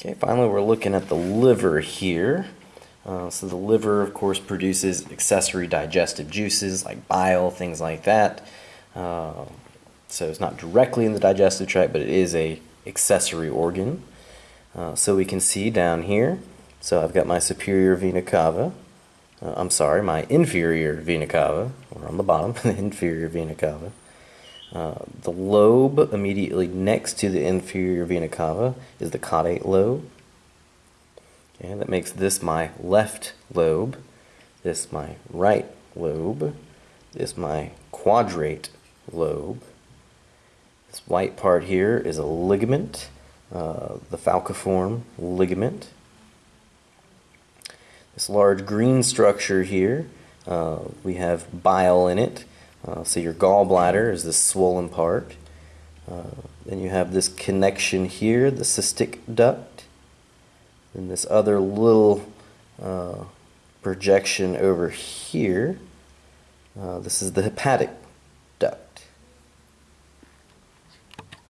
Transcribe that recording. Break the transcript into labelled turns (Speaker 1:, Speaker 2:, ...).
Speaker 1: Okay, finally we're looking at the liver here. Uh, so the liver, of course, produces accessory digestive juices like bile, things like that. Uh, so it's not directly in the digestive tract, but it is a accessory organ. Uh, so we can see down here, so I've got my superior vena cava, uh, I'm sorry, my inferior vena cava, or on the bottom, the inferior vena cava. Uh, the lobe immediately next to the inferior vena cava is the caudate lobe. Okay, that makes this my left lobe, this my right lobe, this my quadrate lobe. This white part here is a ligament, uh, the falciform ligament. This large green structure here, uh, we have bile in it. Uh, so your gallbladder is this swollen part. Uh, then you have this connection here, the cystic duct. And this other little uh, projection over here, uh, this is the hepatic